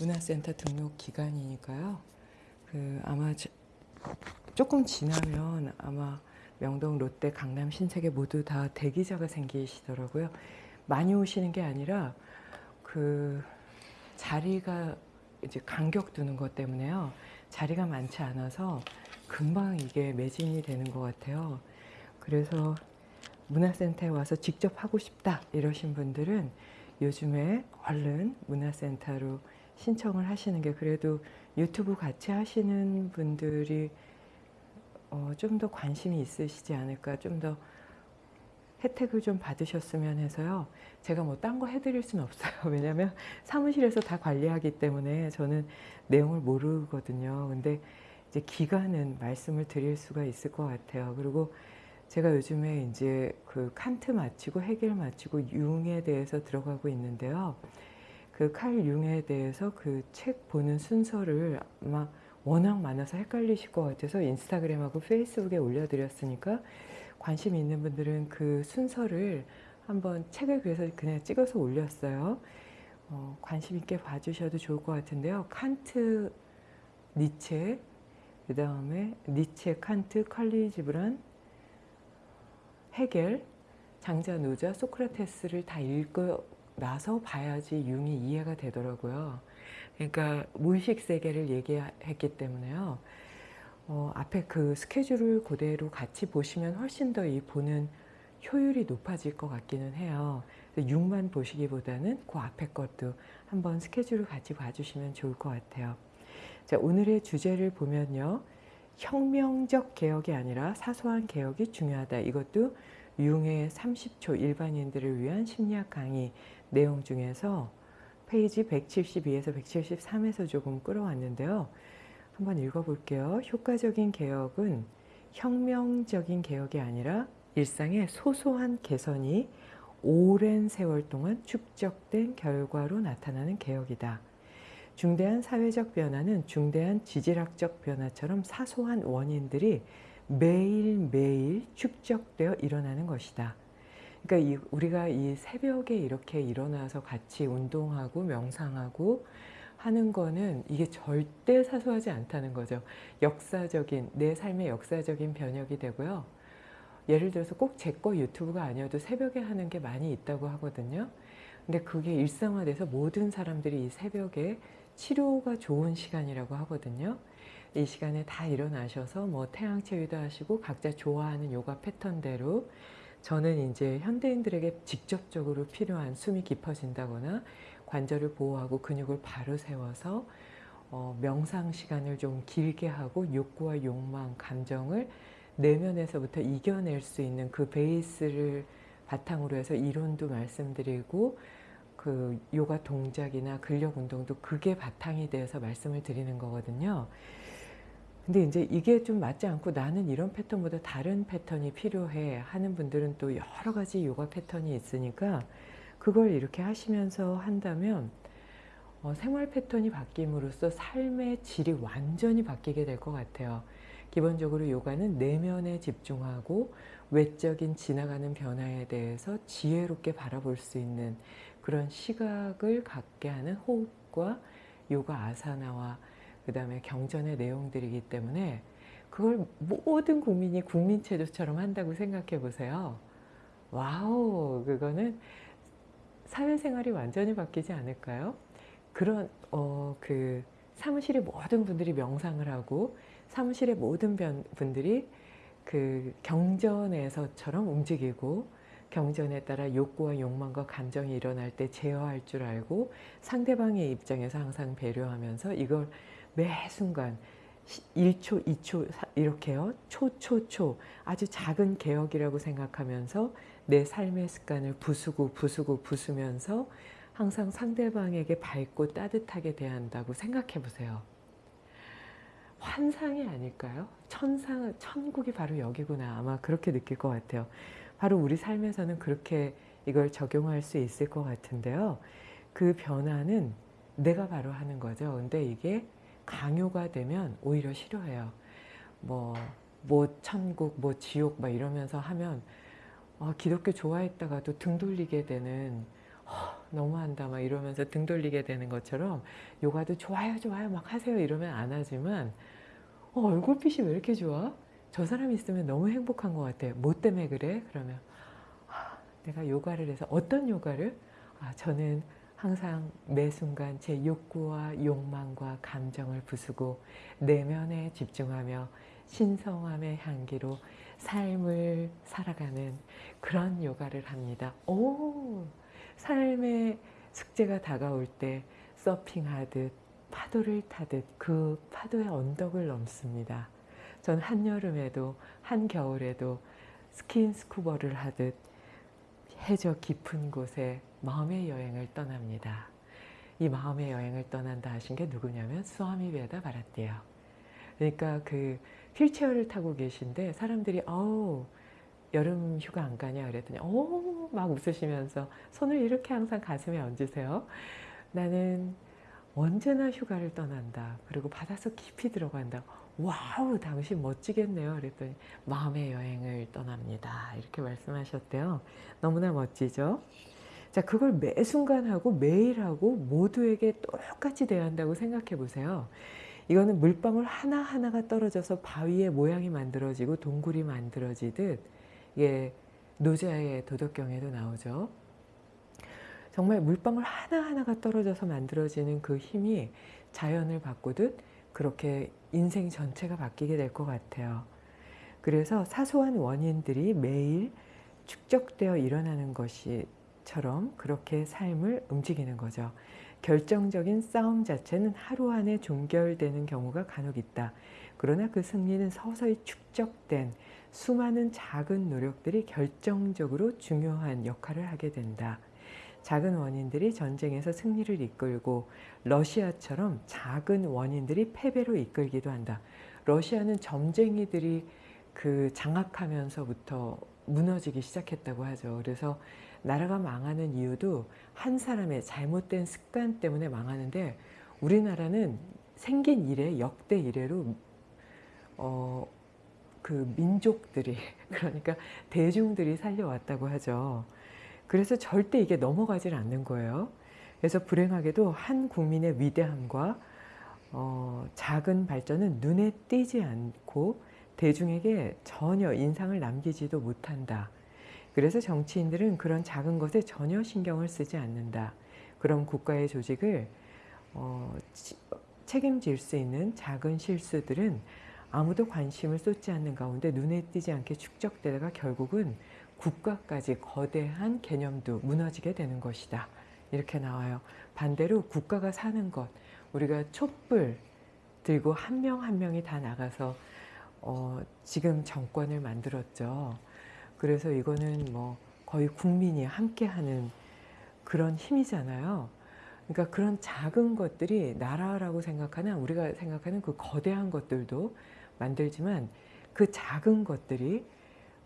문화센터 등록 기간이니까요. 그 아마 저- 조금 지나면 아마 명동, 롯데, 강남, 신세계 모두 다 대기자가 생기시더라고요. 많이 오시는 게 아니라 그 자리가 이제 간격 두는 것 때문에요. 자리가 많지 않아서 금방 이게 매진이 되는 것 같아요. 그래서 문화센터에 와서 직접 하고 싶다 이러신 분들은 요즘에 얼른 문화센터로 신청을 하시는 게 그래도 유튜브 같이 하시는 분들이 어, 좀 더 관심이 있으시지 않을까 좀 더 혜택을 좀 받으셨으면 해서요. 제가 뭐 딴 거 해드릴 수는 없어요. 왜냐하면 사무실에서 다 관리하기 때문에 저는 내용을 모르거든요. 근데 이제 기간은 말씀을 드릴 수가 있을 것 같아요. 그리고 제가 요즘에 이제 그 칸트 마치고 해겔 마치고 융에 대해서 들어가고 있는데요. 그 칼 융에 대해서 그 책 보는 순서를 아마 워낙 많아서 헷갈리실 것 같아서 인스타그램하고 페이스북에 올려드렸으니까 관심 있는 분들은 그 순서를 한번 책을 그래서 그냥 찍어서 올렸어요. 어, 관심 있게 봐주셔도 좋을 것 같은데요. 칸트, 니체, 그 다음에 니체, 칸트, 칼리 지브란, 해겔, 장자, 노자, 소크라테스를 다 읽고 나서 봐야지 융이 이해가 되더라고요. 그러니까 무의식 세계를 얘기했기 때문에요. 어, 앞에 그 스케줄을 그대로 같이 보시면 훨씬 더 이 보는 효율이 높아질 것 같기는 해요. 6만 보시기보다는 그 앞에 것도 한번 스케줄을 같이 봐주시면 좋을 것 같아요. 자, 오늘의 주제를 보면요. 혁명적 개혁이 아니라 사소한 개혁이 중요하다. 이것도 융의 30초 일반인들을 위한 심리학 강의 내용 중에서 페이지 172에서 173에서 조금 끌어왔는데요. 한번 읽어볼게요. 효과적인 개혁은 혁명적인 개혁이 아니라 일상의 소소한 개선이 오랜 세월 동안 축적된 결과로 나타나는 개혁이다. 중대한 사회적 변화는 중대한 지질학적 변화처럼 사소한 원인들이 매일매일 축적되어 일어나는 것이다. 그러니까 이, 우리가 이 새벽에 이렇게 일어나서 같이 운동하고 명상하고 하는 거는 이게 절대 사소하지 않다는 거죠. 역사적인, 내 삶의 역사적인 변혁이 되고요. 예를 들어서 꼭 제 거 유튜브가 아니어도 새벽에 하는 게 많이 있다고 하거든요. 근데 그게 일상화돼서 모든 사람들이 이 새벽에 치료가 좋은 시간이라고 하거든요. 이 시간에 다 일어나셔서 뭐 태양 체위도 하시고 각자 좋아하는 요가 패턴대로 저는 이제 현대인들에게 직접적으로 필요한 숨이 깊어진다거나 관절을 보호하고 근육을 바로 세워서 어, 명상 시간을 좀 길게 하고 욕구와 욕망, 감정을 내면에서부터 이겨낼 수 있는 그 베이스를 바탕으로 해서 이론도 말씀드리고 그 요가 동작이나 근력 운동도 그게 바탕이 돼서 말씀을 드리는 거거든요. 근데 이제 이게 좀 맞지 않고 나는 이런 패턴보다 다른 패턴이 필요해 하는 분들은 또 여러 가지 요가 패턴이 있으니까 그걸 이렇게 하시면서 한다면 어, 생활 패턴이 바뀜으로써 삶의 질이 완전히 바뀌게 될 것 같아요. 기본적으로 요가는 내면에 집중하고 외적인 지나가는 변화에 대해서 지혜롭게 바라볼 수 있는 그런 시각을 갖게 하는 호흡과 요가 아사나와 그 다음에 경전의 내용들이기 때문에 그걸 모든 국민이 국민체조처럼 한다고 생각해 보세요. 와우 그거는 사회생활이 완전히 바뀌지 않을까요? 그런 어, 그 사무실의 모든 분들이 명상을 하고 사무실의 모든 분들이 그 경전에서처럼 움직이고 경전에 따라 욕구와 욕망과 감정이 일어날 때 제어할 줄 알고 상대방의 입장에서 항상 배려하면서 이걸 매 순간 1초, 2초 이렇게요. 초, 초, 초 아주 작은 개혁이라고 생각하면서 내 삶의 습관을 부수고 부수고 부수면서 항상 상대방에게 밝고 따뜻하게 대한다고 생각해 보세요. 환상이 아닐까요? 천상, 천국이 바로 여기구나. 아마 그렇게 느낄 것 같아요. 바로 우리 삶에서는 그렇게 이걸 적용할 수 있을 것 같은데요. 그 변화는 내가 바로 하는 거죠. 근데 이게 강요가 되면 오히려 싫어해요. 뭐, 뭐 천국, 뭐 지옥 막 이러면서 하면 어, 기독교 좋아했다가도 등 돌리게 되는 어, 너무한다 막 이러면서 등 돌리게 되는 것처럼 요가도 좋아요 좋아요 막 하세요 이러면 안 하지만 어, 얼굴빛이 왜 이렇게 좋아? 저 사람 있으면 너무 행복한 것 같아. 뭐 때문에 그래? 그러면 아, 내가 요가를 해서 어떤 요가를? 아, 저는 항상 매 순간 제 욕구와 욕망과 감정을 부수고 내면에 집중하며 신성함의 향기로 삶을 살아가는 그런 요가를 합니다. 오, 삶의 숙제가 다가올 때 서핑하듯 파도를 타듯 그 파도의 언덕을 넘습니다. 전 한여름에도 한겨울에도 스킨스쿠버를 하듯 해저 깊은 곳에 마음의 여행을 떠납니다. 이 마음의 여행을 떠난다 하신 게 누구냐면 수아미 베다 바라띠예요. 그러니까 그 휠체어를 타고 계신데 사람들이 어우 여름 휴가 안 가냐 그랬더니 어막 웃으시면서 손을 이렇게 항상 가슴에 얹으세요. 나는 언제나 휴가를 떠난다. 그리고 바닷속 깊이 들어간다. 와우 당신 멋지겠네요. 그랬더니 마음의 여행을 떠납니다. 이렇게 말씀하셨대요. 너무나 멋지죠? 자 그걸 매 순간 하고 매일 하고 모두에게 똑같이 대한다고 생각해 보세요. 이거는 물방울 하나하나가 떨어져서 바위의 모양이 만들어지고 동굴이 만들어지듯 이게 노자의 도덕경에도 나오죠. 정말 물방울 하나하나가 떨어져서 만들어지는 그 힘이 자연을 바꾸듯 그렇게 인생 전체가 바뀌게 될 것 같아요. 그래서 사소한 원인들이 매일 축적되어 일어나는 것이 처럼 그렇게 삶을 움직이는 거죠. 결정적인 싸움 자체는 하루 안에 종결되는 경우가 간혹 있다. 그러나 그 승리는 서서히 축적된 수많은 작은 노력들이 결정적으로 중요한 역할을 하게 된다. 작은 원인들이 전쟁에서 승리를 이끌고 러시아처럼 작은 원인들이 패배로 이끌기도 한다. 러시아는 점쟁이들이 그 장악하면서부터 무너지기 시작했다고 하죠. 그래서 나라가 망하는 이유도 한 사람의 잘못된 습관 때문에 망하는데 우리나라는 생긴 이래 역대 이래로 어, 그 민족들이 그러니까 대중들이 살려왔다고 하죠. 그래서 절대 이게 넘어가질 않는 거예요. 그래서 불행하게도 한 국민의 위대함과 어, 작은 발전은 눈에 띄지 않고 대중에게 전혀 인상을 남기지도 못한다. 그래서 정치인들은 그런 작은 것에 전혀 신경을 쓰지 않는다. 그런 국가의 조직을 어, 책임질 수 있는 작은 실수들은 아무도 관심을 쏟지 않는 가운데 눈에 띄지 않게 축적되다가 결국은 국가까지 거대한 개념도 무너지게 되는 것이다. 이렇게 나와요. 반대로 국가가 사는 것, 우리가 촛불 들고 한 명한 명이 다 나가서 어, 지금 정권을 만들었죠. 그래서 이거는 뭐 거의 국민이 함께하는 그런 힘이잖아요. 그러니까 그런 작은 것들이 나라라고 생각하는 우리가 생각하는 그 거대한 것들도 만들지만 그 작은 것들이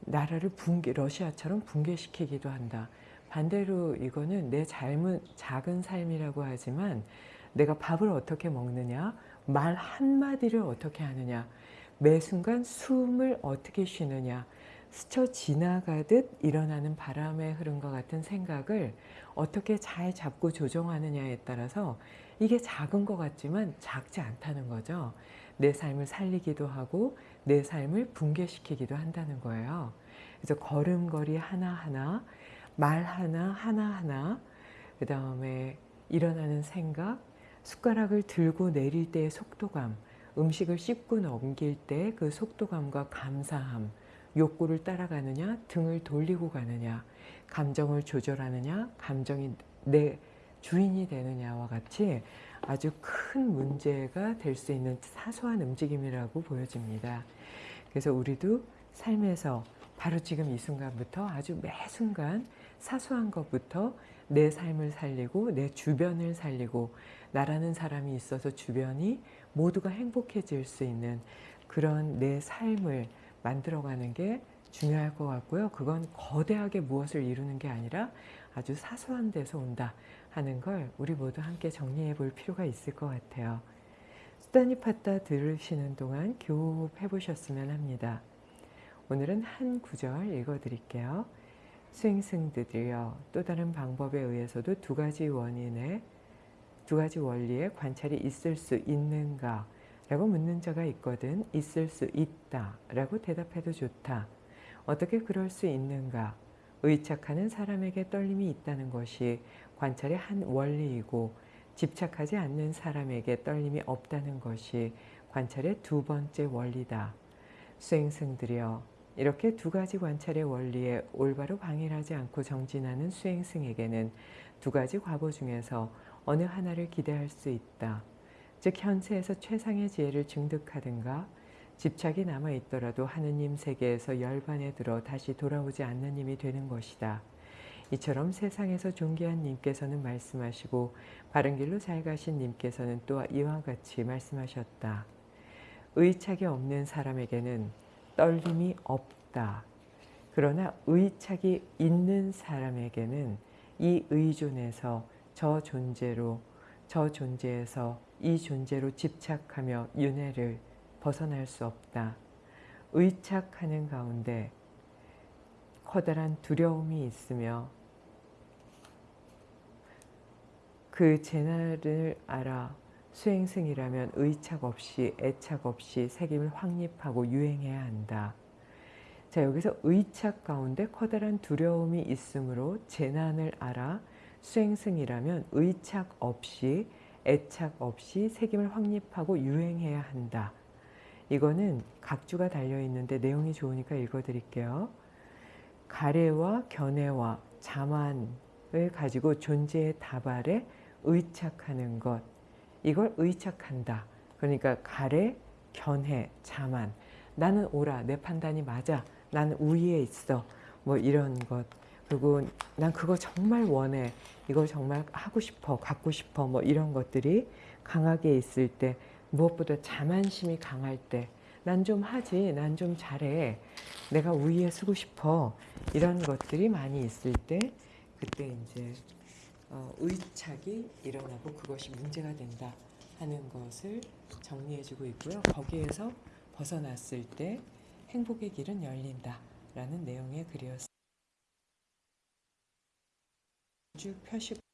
나라를 붕괴, 러시아처럼 붕괴시키기도 한다. 반대로 이거는 내 삶은 작은 삶이라고 하지만 내가 밥을 어떻게 먹느냐, 말 한마디를 어떻게 하느냐, 매 순간 숨을 어떻게 쉬느냐, 스쳐 지나가듯 일어나는 바람의 흐름과 같은 생각을 어떻게 잘 잡고 조정하느냐에 따라서 이게 작은 것 같지만 작지 않다는 거죠. 내 삶을 살리기도 하고 내 삶을 붕괴시키기도 한다는 거예요. 그래서 걸음걸이 하나하나, 말 하나, 하나하나, 그 다음에 일어나는 생각, 숟가락을 들고 내릴 때의 속도감, 음식을 씹고 넘길 때 그 속도감과 감사함, 욕구를 따라가느냐, 등을 돌리고 가느냐, 감정을 조절하느냐, 감정이 내 주인이 되느냐와 같이 아주 큰 문제가 될 수 있는 사소한 움직임이라고 보여집니다. 그래서 우리도 삶에서 바로 지금 이 순간부터 아주 매 순간 사소한 것부터 내 삶을 살리고 내 주변을 살리고 나라는 사람이 있어서 주변이 모두가 행복해질 수 있는 그런 내 삶을 만들어가는 게 중요할 것 같고요. 그건 거대하게 무엇을 이루는 게 아니라 아주 사소한 데서 온다 하는 걸 우리 모두 함께 정리해 볼 필요가 있을 것 같아요. 수다니 팟다 들으시는 동안 교흡해 보셨으면 합니다. 오늘은 한 구절 읽어 드릴게요. 수행승들이여 또 다른 방법에 의해서도 두 가지 원인의 두 가지 원리의 관찰이 있을 수 있는가 라고 묻는 자가 있거든 있을 수 있다 라고 대답해도 좋다. 어떻게 그럴 수 있는가 의착하는 사람에게 떨림이 있다는 것이 관찰의 한 원리이고 집착하지 않는 사람에게 떨림이 없다는 것이 관찰의 두 번째 원리다. 수행승들이여 이렇게 두 가지 관찰의 원리에 올바로 방해하지 않고 정진하는 수행승에게는 두 가지 과보 중에서 어느 하나를 기대할 수 있다. 즉 현세에서 최상의 지혜를 증득하든가 집착이 남아있더라도 하느님 세계에서 열반에 들어 다시 돌아오지 않는 님이 되는 것이다. 이처럼 세상에서 존귀한 님께서는 말씀하시고 바른 길로 잘 가신 님께서는 또 이와 같이 말씀하셨다. 의착이 없는 사람에게는 떨림이 없다. 그러나 의착이 있는 사람에게는 이 의존에서 저 존재로 저 존재에서 이 존재로 집착하며 윤회를 벗어날 수 없다. 의착하는 가운데 커다란 두려움이 있으며 그 재난을 알아 수행승이라면 의착 없이 애착 없이 색임을 확립하고 유행해야 한다. 자 여기서 의착 가운데 커다란 두려움이 있으므로 재난을 알아 수행승이라면 의착 없이 애착 없이 색임을 확립하고 유행해야 한다. 이거는 각주가 달려있는데 내용이 좋으니까 읽어드릴게요. 가래와 견해와 자만을 가지고 존재의 다발에 의착하는 것 이걸 의착한다. 그러니까 가래, 견해, 자만 나는 옳아, 내 판단이 맞아, 나는 우위에 있어 뭐 이런 것 그리고 난 그거 정말 원해 이걸 정말 하고 싶어 갖고 싶어 뭐 이런 것들이 강하게 있을 때 무엇보다 자만심이 강할 때 난 좀 하지 난 좀 잘해 내가 우위에 서고 싶어 이런 것들이 많이 있을 때 그때 이제 어, 의착이 일어나고 그것이 문제가 된다 하는 것을 정리해주고 있고요. 거기에서 벗어났을 때 행복의 길은 열린다 라는 내용의 글이었습니다. 쭉 펴시고